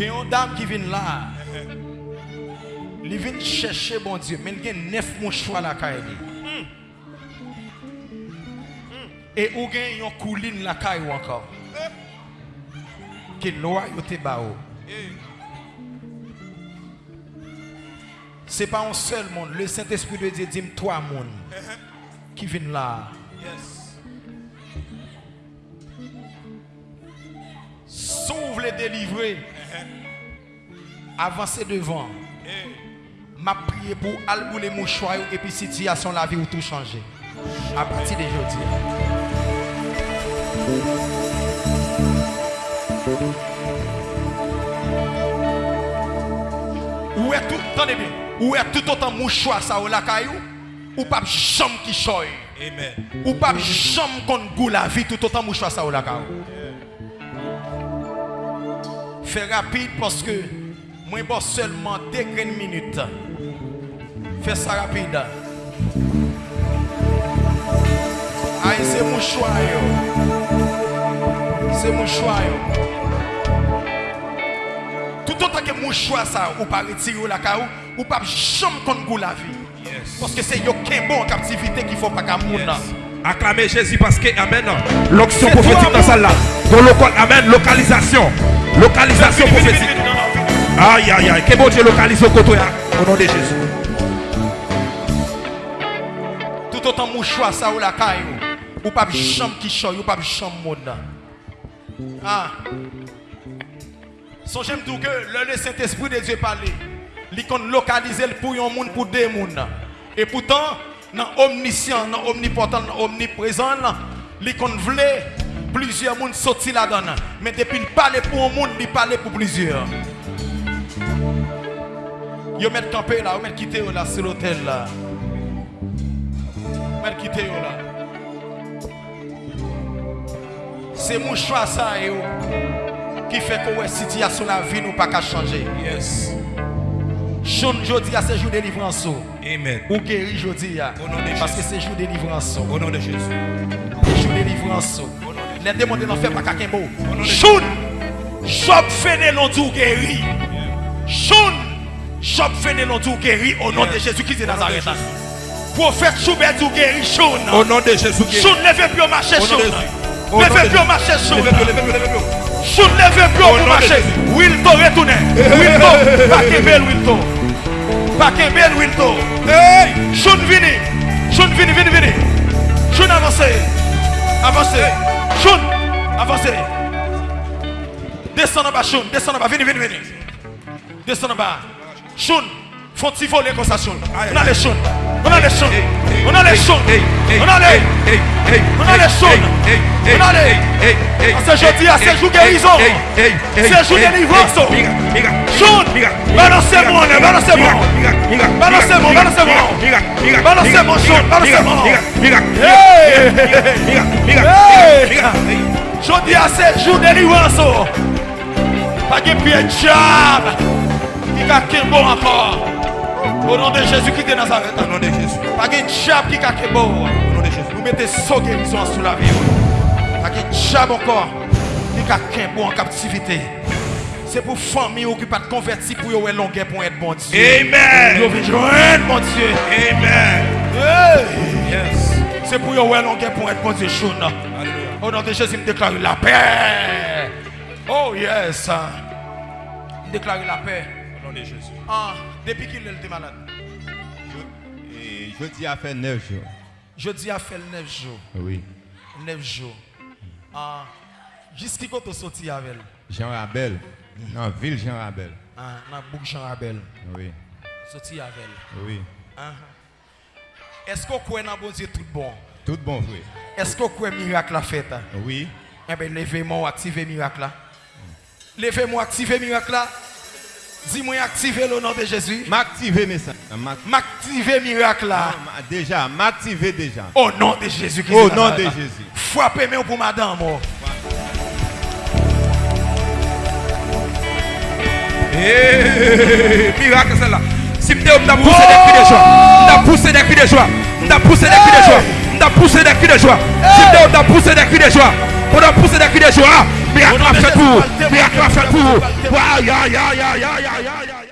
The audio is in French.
Gen yon dam ki vin la. Li vin chèche bon Diyo. Men gen nef moun chwa la kay e li. E ou gen yon koulin la kay wankan. E ki loa yote ba ou. Se pa yon sel moun. Le Saint-Esprit de Diyo dim toa moun. Ki vin la. Yes. Sauve les délivrer. Avancez devant. M'a prié pour albou les mouchoirs et puis situation la vie ou tout changer. À partir d'aujourd'hui. Où est tout, attendez bien, où est tout autant mouchoir ça ou la caillou, ou pas chambre qui choy, Amen. ou pas chambre qu'on goût la vie tout autant mouchoir ça ou la caillou. Fais rapide parce que moi bon seulement deux grandes minutes. Fais ça rapide. Aïe, c'est mouchoir yo. C'est mouchoir yo. Tout autant que mouchoir ça, ou pas retirer la caou, ou pas jamais goût la vie. Yes. Parce que c'est qui bon en captivité qu'il faut pas qu'à. Yes. Acclamez Jésus parce que, Amen. L'onction prophétique toi, dans celle-là. Dans le Amen. Localisation. Localisation prophétique. Aïe, aïe, aïe. Que bon Dieu localise au côté. Au nom de Jésus. Tout autant mouchoir ça ou la caillou, ou pas chambre qui choy, ou pas chambre monde. Ah. Son j'aime tout que le Saint-Esprit de Dieu parler, qu'on localiser pour un monde pour deux mondes. Et pourtant, dans omniscient, dans omnipotent, dans omniprésent, qu'on voulait plusieurs mondes sortir là-dedans. Mais depuis il parle pour un monde, il parle pour plusieurs. Yo met campé là, yo met quitter là sur l'hôtel là. Met quitter là. C'est mon choix ça yo, qui fait que la situation la vie nous pas qu'à changer. Yes. Jour jodi à ce jour de délivrance Amen. ou guéri jodi parce que c'est jour de délivrance. Au nom de Jésus. jour de délivrance. Les démons de l'enfer pas nom de Jour Job Fénélon tout guéri. Jour Job Fénélon tout guéri au nom de Jésus-Christ de Nazareth. Prophète Choubert tout guéri. Jour Au nom de Jésus. Jour levez plus au marché de Levez plus au marché levez-le. Jour levez plus Au marché. Jésus. Wilto retourne. Wilto. Pas Kembel Wilto. Pas Kembel Wilto. Hey! Jour vini. Jour vini, vini, vini. Avancez. Avancez. Choun, avansez. Descends en bas, choun, descends en bas, vini, vini venez. Descends en bas. Choun, font si voler comme ça, choun. On a les choun, on a les choun, on a les choun, on a les on a les choun, on a les. C'est jeudi, c'est jour guérison, c'est jour délivrance. Choun, balancez-moi, balancez-moi. Balancez-moi, balancez-moi. Balancez-moi, Jour. Balancez-moi. Hey! Hey! Jeudi, c'est jour délivrance. Pas de pied de diable. Qui a qu'un bon encore. Au nom de Jésus-Christ de Nazareth. Au nom de Jésus. Pas de diable qui a qu'un bon. Au nom de Jésus. Vous mettez sans guérison sous la vie. Pas de diable encore. Qui a qu'un bon en captivité. C'est pour famille qui pas converti pour yon longueur pour être bon Dieu. Amen. Yo vin joindre mon Dieu. Amen. Yes. C'est pour yon longueur pour être bon Dieu. Au nom de Jésus, me déclare la paix. Oh yes. Me déclare la paix. Au nom de Jésus. Ah, depuis qu'il était malade. Jeudi a fait 9 jours. Jeudi a fait 9 jours. Oui. 9 jours. Ah, jusqu'à quand tu sorti avec elle? Jean Rabel. Non, ville Jean Rabel. Ah, dans Bouc Jean Rabel. Oui. Sorti elle. Oui. Ah. Est-ce qu'on croit dans bon Dieu tout bon? Tout bon, frère. Est-ce qu'on croit miracle la fête? Oui. Eh bien, levez-moi, activez miracle là. Levez-moi, activez miracle là. Dis-moi, activez le nom de Jésus. M'activer message. M'ac- M'activez miracle là. Déjà, m'activer déjà. Au nom de Jésus-Christ. Au nom de Jésus. Frappez-moi pour madame. Miracle celle-là. Si m'te on a poussé des cris de joie. Poussé des cris de joie. A poussé des cris de joie. A poussé des cris de joie. Si a poussé des cris de joie. A poussé des cris de joie. A fait pour vous. Miracle a fait pour vous.